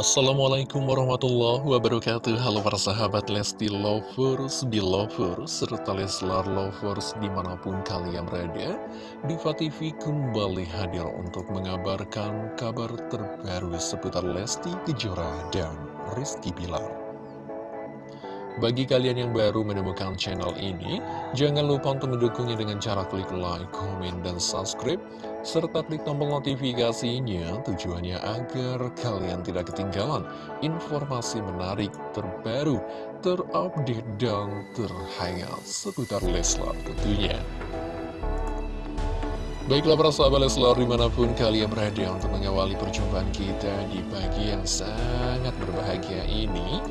Assalamualaikum warahmatullahi wabarakatuh. Halo para sahabat Lesti Lovers, Belovers, serta Leslar Lovers di mana pun kalian berada Diva TV kembali hadir untuk mengabarkan kabar terbaru seputar Lesti Kejora dan Rizky Bilar bagi kalian yang baru menemukan channel ini, jangan lupa untuk mendukungnya dengan cara klik like, komen, dan subscribe, serta klik tombol notifikasinya tujuannya agar kalian tidak ketinggalan informasi menarik terbaru, terupdate, dan terhangat seputar Leslar tentunya. Baiklah para sahabat Leslar di mana pun kalian berada untuk mengawali perjumpaan kita di pagi yang sangat berbahagia ini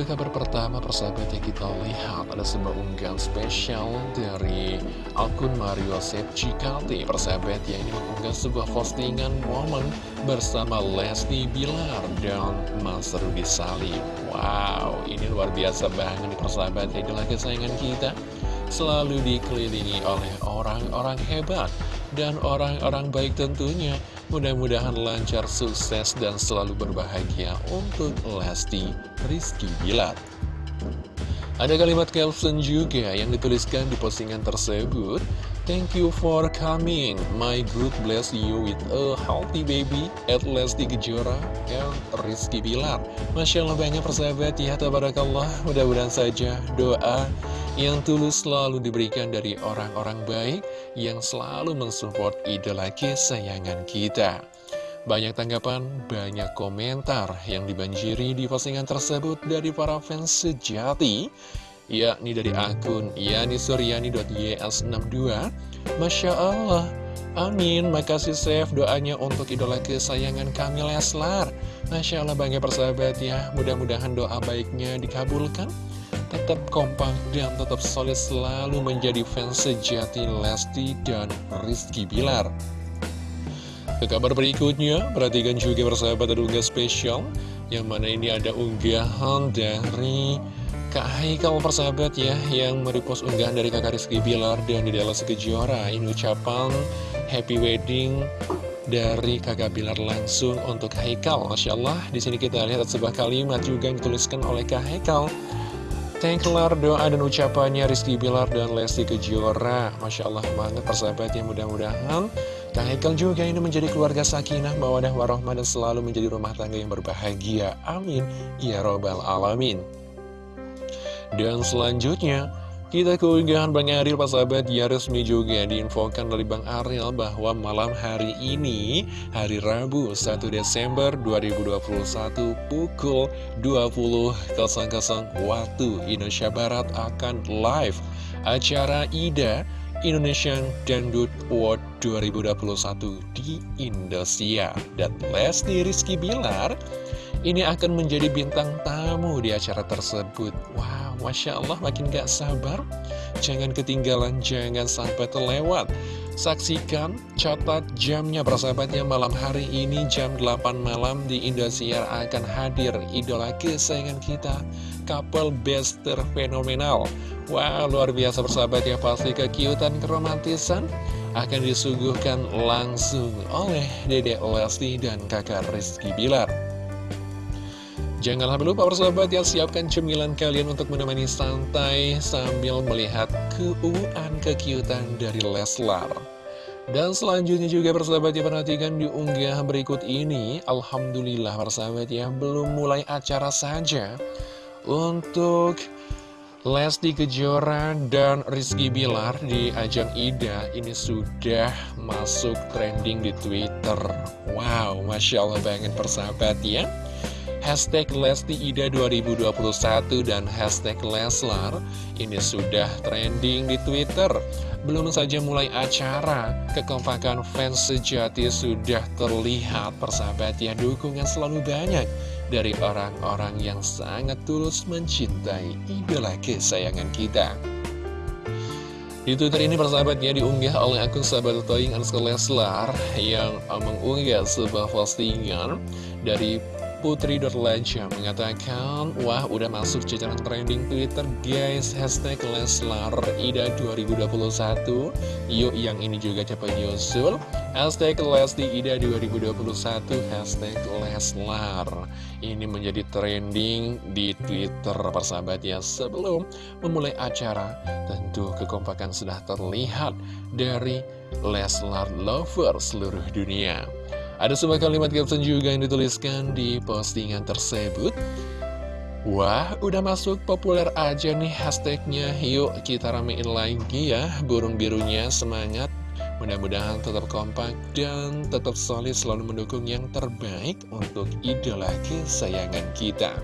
ke kabar pertama persahabat yang kita lihat ada sebuah unggahan spesial dari akun Mario Sepcikati persahabat yang ini mengunggah sebuah postingan momen bersama Lesti Bilar dan Mas Rudy Salim. Wow ini luar biasa banget persahabat. Ya itulah kesayangan kita. Selalu dikelilingi oleh orang-orang hebat dan orang-orang baik tentunya Mudah-mudahan lancar, sukses, dan selalu berbahagia untuk Lesti Rizky Bilar. Ada kalimat caption juga yang dituliskan di postingan tersebut. Thank you for coming, my good bless you with a healthy baby at Lesti Kejora and Rizky Bilar. Masya Allah banyak persahabat ya, tabarakallah. Mudah-mudahan saja doa yang tulus selalu diberikan dari orang-orang baik yang selalu mensupport idola kesayangan kita. Banyak tanggapan, banyak komentar yang dibanjiri di postingan tersebut dari para fans sejati, yakni dari akun yanisuryani.ys62. Masya Allah, amin, makasih Chef doanya untuk idola kesayangan kami Leslar. Masya Allah, bangga persahabat ya, mudah-mudahan doa baiknya dikabulkan tetap kompak dan tetap solid selalu menjadi fans sejati Lesti dan Rizky Bilar. Ke kabar berikutnya, perhatikan juga persahabat ada unggahan spesial, yang mana ini ada unggahan dari Kak Haikal persahabat ya, yang merepost unggahan dari kakak Rizky Bilar dan di dalam Kejora. Ini ucapan happy wedding dari kakak Bilar langsung untuk Haikal. Masya Allah, di sini kita lihat sebuah kalimat juga yang dituliskan oleh Kak Haikal. Tengklar doa dan ucapannya Rizky Bilar dan Lesti Kejora. Masya Allah banget persahabatnya mudah-mudahan Kang juga ini menjadi keluarga sakinah Mawadah warohmah dan selalu menjadi rumah tangga yang berbahagia. Amin. Ya Robbal Alamin. Dan selanjutnya kita keunggahan Bang Ariel Pak Sahabat. Ya resmi juga diinfokan dari Bang Ariel bahwa malam hari ini hari Rabu 1 Desember 2021 pukul 20.00 waktu Indonesia Barat akan live acara IDA Indonesian Dangdut Award 2021 di Indonesia dan Lesti Rizky Bilar ini akan menjadi bintang tamu di acara tersebut. Wow, Masya Allah makin gak sabar. Jangan ketinggalan, jangan sampai terlewat. Saksikan, catat jamnya persahabatnya malam hari ini jam 8 malam di Indosiar akan hadir idola kesayangan kita. Couple best terfenomenal. Wow, luar biasa persahabat ya pasti kekiutan keromantisan akan disuguhkan langsung oleh Dede Lesti dan kakak Rizky Bilar. Janganlah lupa persahabat ya. Siapkan cemilan kalian untuk menemani santai sambil melihat keuuan kekiutan dari Leslar. Dan selanjutnya juga persahabat ya perhatikan di unggah berikut ini. Alhamdulillah persahabat ya belum mulai acara saja. Untuk Lesti Kejora dan Rizky Bilar di ajang IDA ini sudah masuk trending di Twitter. Wow Masya Allah banget persahabat ya Hashtag Lesti Ida 2021 dan hashtag Leslar ini sudah trending di Twitter. Belum saja mulai acara, kekompakan fans sejati sudah terlihat persahabat ya dukungan selalu banyak dari orang-orang yang sangat tulus mencintai idola kesayangan kita. Di Twitter ini persahabatnya diunggah oleh akun sahabat Toying Leslar yang mengunggah sebuah postingan dari Putri.Laja mengatakan, Wah udah masuk jajaran trending Twitter guys, hashtag Leslar Ida 2021 Yuk yang ini juga cepat nyusul Hashtag Lesti Ida 2021, hashtag Leslar. Ini menjadi trending di Twitter persahabat ya. Sebelum memulai acara, tentu kekompakan sudah terlihat dari Leslar Lover seluruh dunia ada sebuah kalimat caption juga yang dituliskan di postingan tersebut. Wah, udah masuk populer aja nih hashtagnya. Yuk kita ramein lagi ya. Burung birunya semangat. Mudah-mudahan tetap kompak dan tetap solid selalu mendukung yang terbaik untuk idola kesayangan kita.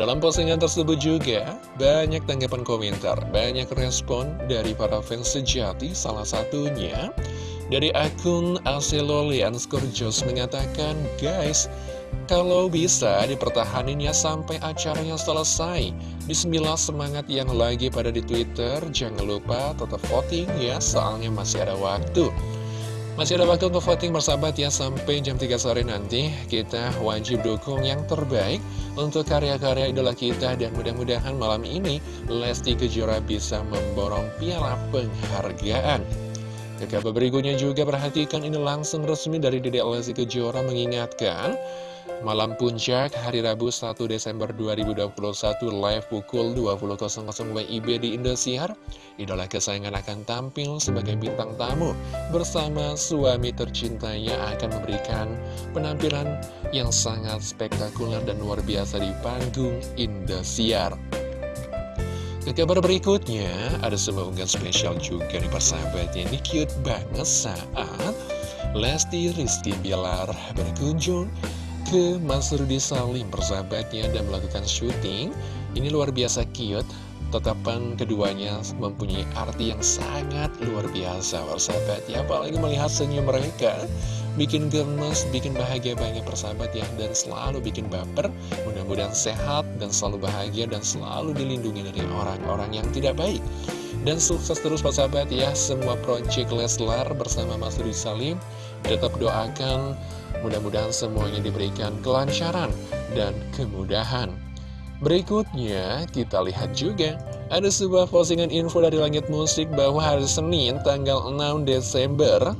Dalam postingan tersebut juga banyak tanggapan komentar, banyak respon dari para fans sejati, salah satunya dari akun Aseloli Jos mengatakan, Guys, kalau bisa dipertahanin ya sampai acaranya selesai. Bismillah semangat yang lagi pada di Twitter. Jangan lupa tetap voting ya, soalnya masih ada waktu. Masih ada waktu untuk voting bersahabat ya sampai jam 3 sore nanti kita wajib dukung yang terbaik untuk karya-karya idola kita dan mudah-mudahan malam ini Lesti Kejora bisa memborong piala penghargaan. Ke kabar berikutnya juga perhatikan ini langsung resmi dari Dede Lesti Kejora mengingatkan Malam Puncak hari Rabu 1 Desember 2021 live pukul 20.00 WIB di Indosiar. Idola kesayangan akan tampil sebagai bintang tamu Bersama suami tercintanya akan memberikan penampilan yang sangat spektakuler dan luar biasa di panggung Indosiar ke kabar berikutnya, ada sebuah unggahan spesial juga nih persahabatnya. Ini cute banget saat Lesti Rizky Bilar berkunjung ke Mas Rudi Salim persahabatnya dan melakukan syuting. Ini luar biasa cute. Tetapan keduanya mempunyai arti yang sangat luar biasa persahabatnya. Apalagi melihat senyum mereka bikin gemes, bikin bahagia banget persahabat ya. Dan selalu bikin baper mudah-mudahan sehat dan selalu bahagia dan selalu dilindungi dari orang-orang yang tidak baik. Dan sukses terus persahabat ya. Semua project Leslar bersama Mas Rudi Salim. Tetap doakan mudah-mudahan semuanya diberikan kelancaran dan kemudahan. Berikutnya, kita lihat juga. Ada sebuah postingan info dari Langit Musik bahwa hari Senin tanggal 6 Desember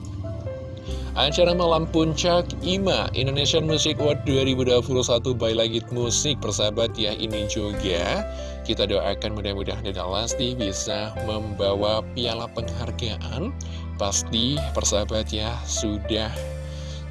Acara Malam Puncak IMA Indonesian Music Award 2021 by Langit Musik Persahabat ya ini juga. Kita doakan mudah-mudahan Deda Lesti bisa membawa piala penghargaan. Pasti persahabat ya sudah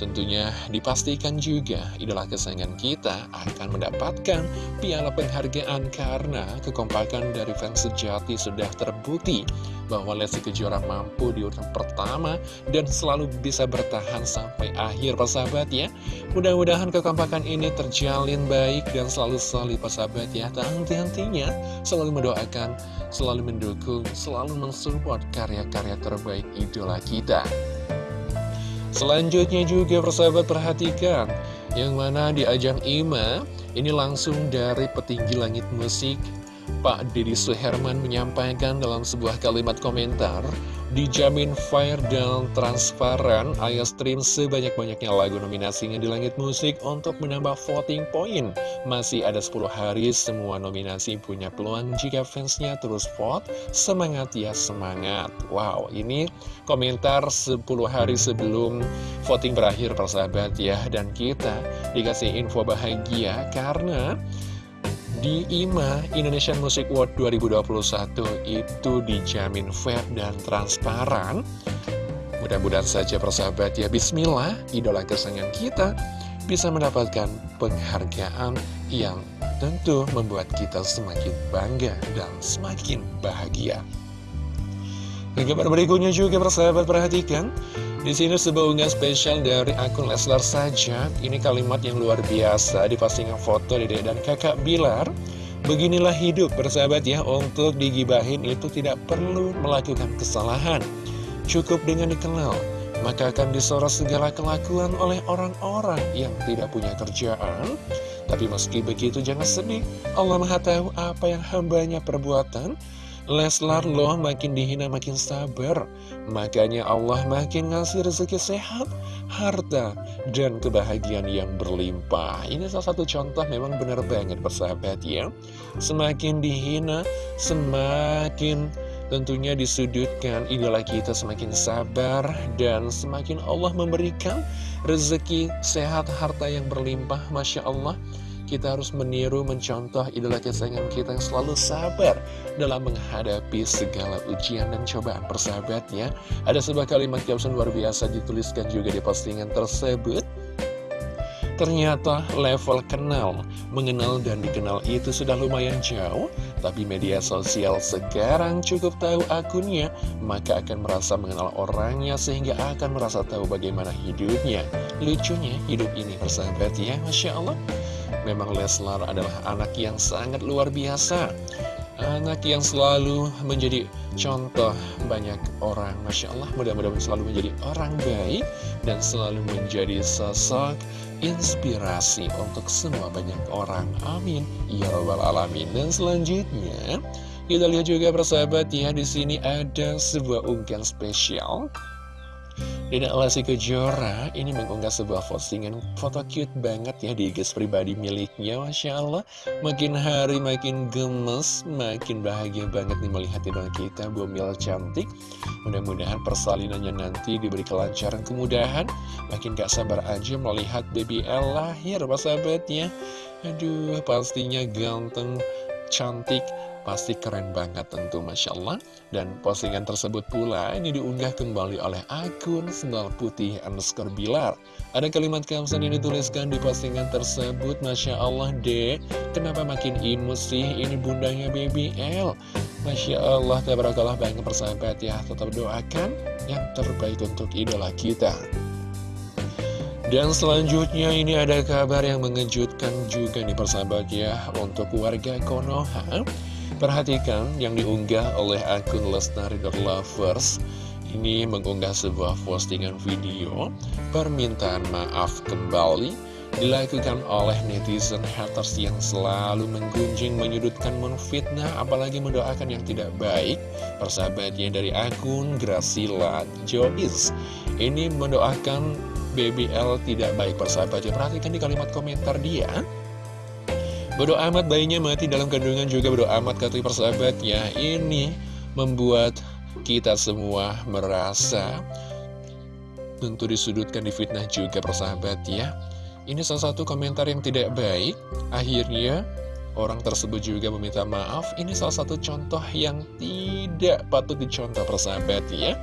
Tentunya dipastikan juga idola kesayangan kita akan mendapatkan piala penghargaan karena kekompakan dari fans sejati sudah terbukti bahwa Lesti Kejora mampu di urutan pertama dan selalu bisa bertahan sampai akhir persahabat ya. Mudah-mudahan kekompakan ini terjalin baik dan selalu solid persahabat ya. Tak henti-hentinya selalu mendoakan, selalu mendukung, selalu mensupport karya-karya terbaik idola kita. Selanjutnya juga persahabat perhatikan. Yang mana di ajang IMA Ini langsung dari petinggi langit musik Pak Deddy Suherman menyampaikan dalam sebuah kalimat komentar Dijamin fair dan transparan, Ayah stream sebanyak-banyaknya lagu nominasinya di Langit Musik untuk menambah voting point. Masih ada 10 hari, semua nominasi punya peluang jika fansnya terus vote. Semangat ya, semangat. Wow, ini komentar 10 hari sebelum voting berakhir persahabat ya. Dan kita dikasih info bahagia karena di IMA Indonesian Music Award 2021 itu dijamin fair dan transparan. Mudah-mudahan saja persahabat ya Bismillah, idola kesayangan kita bisa mendapatkan penghargaan yang tentu membuat kita semakin bangga dan semakin bahagia. Dan kabar berikutnya juga persahabat perhatikan di sini sebuah unggahan spesial dari akun Leslar saja. Ini kalimat yang luar biasa di postingan foto Dede dan kakak Bilar. Beginilah hidup bersahabat ya Untuk digibahin itu tidak perlu melakukan kesalahan Cukup dengan dikenal Maka akan disorot segala kelakuan oleh orang-orang yang tidak punya kerjaan Tapi meski begitu jangan sedih Allah maha tahu apa yang hambanya perbuatan Leslar loh makin dihina makin sabar. Makanya Allah makin ngasih rezeki sehat Harta dan kebahagiaan yang berlimpah. Ini salah satu contoh memang benar banget persahabat ya. Semakin dihina Semakin tentunya disudutkan Idola kita semakin sabar Dan semakin Allah memberikan rezeki sehat harta yang berlimpah. Masya Allah kita harus meniru, mencontoh idola kesayangan kita yang selalu sabar dalam menghadapi segala ujian dan cobaan persahabatnya. Ada sebuah kalimat caption luar biasa dituliskan juga di postingan tersebut. Ternyata level kenal, mengenal dan dikenal itu sudah lumayan jauh Tapi media sosial sekarang cukup tahu akunnya Maka akan merasa mengenal orangnya sehingga akan merasa tahu bagaimana hidupnya Lucunya hidup ini persahabat ya Masya Allah Memang Leslar adalah anak yang sangat luar biasa. Anak yang selalu menjadi contoh banyak orang. Masya Allah mudah-mudahan selalu menjadi orang baik Dan selalu menjadi sosok inspirasi untuk semua banyak orang. Amin. Ya Rabbal Alamin. Dan selanjutnya kita lihat juga persahabat ya di sini ada sebuah unggahan spesial Dina Lesti Kejora ini mengunggah sebuah postingan foto cute banget ya di IG pribadi miliknya Masya Allah. Makin hari makin gemes, makin bahagia banget nih melihat idola kita Bomil cantik. Mudah-mudahan persalinannya nanti diberi kelancaran kemudahan. Makin gak sabar aja melihat baby L lahir sahabatnya Aduh pastinya ganteng, cantik Pasti keren banget tentu Masya Allah. Dan postingan tersebut pula ini diunggah kembali oleh akun Sendal Putih underscore Bilar. Ada kalimat kamsan yang dituliskan di postingan tersebut Masya Allah dek. Kenapa makin imut sih ini bundanya baby L? Masya Allah tabarakallah banyak persahabat ya. Tetap doakan yang terbaik untuk idola kita. Dan selanjutnya ini ada kabar yang mengejutkan juga nih persahabat ya Untuk warga Konoha Perhatikan yang diunggah oleh akun Lestari Lovers. Ini mengunggah sebuah postingan video. Permintaan maaf kembali Dilakukan oleh netizen haters yang selalu menggunjing, menyudutkan, menfitnah Apalagi mendoakan yang tidak baik. Persahabatnya dari akun Gracila Jois Ini mendoakan BBL tidak baik persahabatnya. Perhatikan di kalimat komentar dia Bodo amat bayinya mati dalam kandungan juga bodo amat kata persahabat ya Ini membuat kita semua merasa tentu disudutkan di fitnah juga persahabat ya Ini salah satu komentar yang tidak baik. Akhirnya orang tersebut juga meminta maaf. Ini salah satu contoh yang tidak patut dicontoh persahabat ya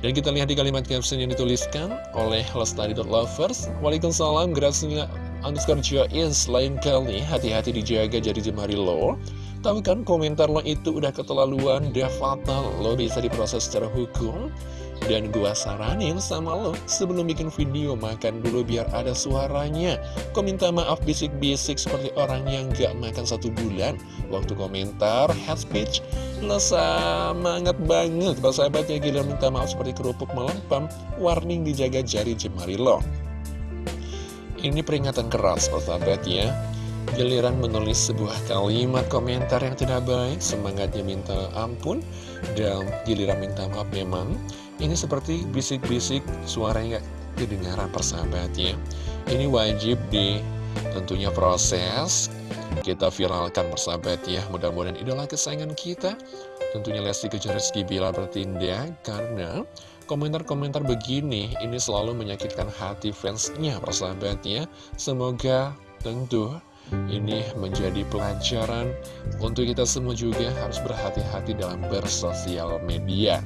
dan kita lihat di kalimat caption yang dituliskan oleh Lestari.Lovers Waalaikumsalam, Graciela underscore Joyce lain kali. Hati-hati dijaga jadi jemari lo. Tapi kan komentar lo itu udah keterlaluan udah fatal. Lo bisa diproses secara hukum. Dan gua saranin sama lo sebelum bikin video makan dulu biar ada suaranya. Kau minta maaf bisik-bisik seperti orang yang gak makan satu bulan. Waktu komentar head speech Lo semangat banget. Sahabatnya gila minta maaf seperti kerupuk melempam Warning dijaga jari jemari lo ini peringatan keras persahabat ya. Giliran menulis sebuah kalimat komentar yang tidak baik Semangatnya minta ampun Dan giliran minta maaf memang. Ini seperti bisik-bisik suaranya kedengaran persahabat ya. Ini wajib di tentunya proses Kita viralkan persahabat ya. Mudah-mudahan idola kesayangan kita Tentunya Lesti Kejar Rizky Bila bertindak Karena Komentar-komentar begini ini selalu menyakitkan hati fansnya persahabatnya Semoga tentu ini menjadi pelajaran untuk kita semua juga harus berhati-hati dalam bersosial media.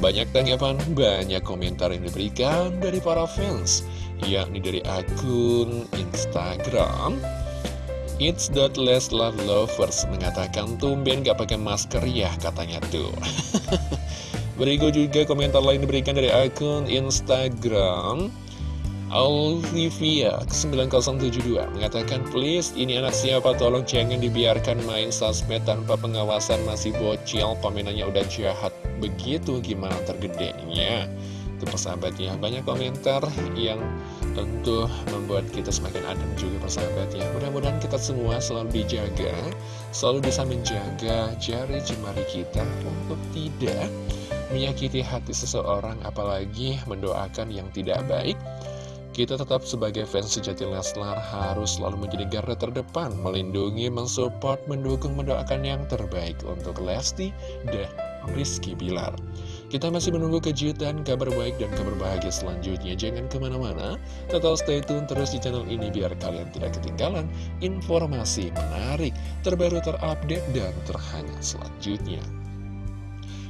Banyak tanggapan, banyak komentar yang diberikan dari para fans Yakni dari akun Instagram. It's that less love lovers mengatakan tumben gak pakai masker ya katanya tuh Berikut juga komentar lain diberikan dari akun Instagram Olivia 9072 mengatakan please ini anak siapa? Tolong jangan dibiarkan main sosmed tanpa pengawasan. Masih bocil komenannya udah jahat. Begitu gimana tergedenya? Itu persahabat ya banyak komentar yang tentu membuat kita semakin adem juga persahabat ya mudah-mudahan kita semua selalu dijaga selalu bisa menjaga jari jemari kita untuk tidak menyakiti hati seseorang apalagi mendoakan yang tidak baik kita tetap sebagai fans sejati Leslar harus selalu menjadi garda terdepan, melindungi, mensupport, mendukung, mendoakan yang terbaik untuk Lesti dan Rizky Bilar. Kita masih menunggu kejutan, kabar baik, dan kabar bahagia selanjutnya. Jangan ke mana-mana, tetap stay tune terus di channel ini biar kalian tidak ketinggalan informasi menarik, terbaru, terupdate, dan terhangat selanjutnya.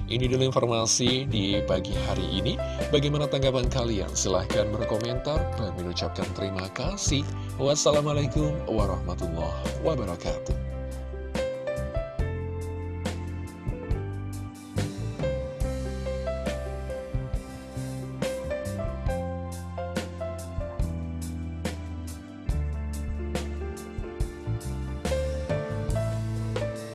Ini dulu informasi di pagi hari ini. Bagaimana tanggapan kalian? Silahkan berkomentar. dan mengucapkan terima kasih. Wassalamualaikum warahmatullahi wabarakatuh.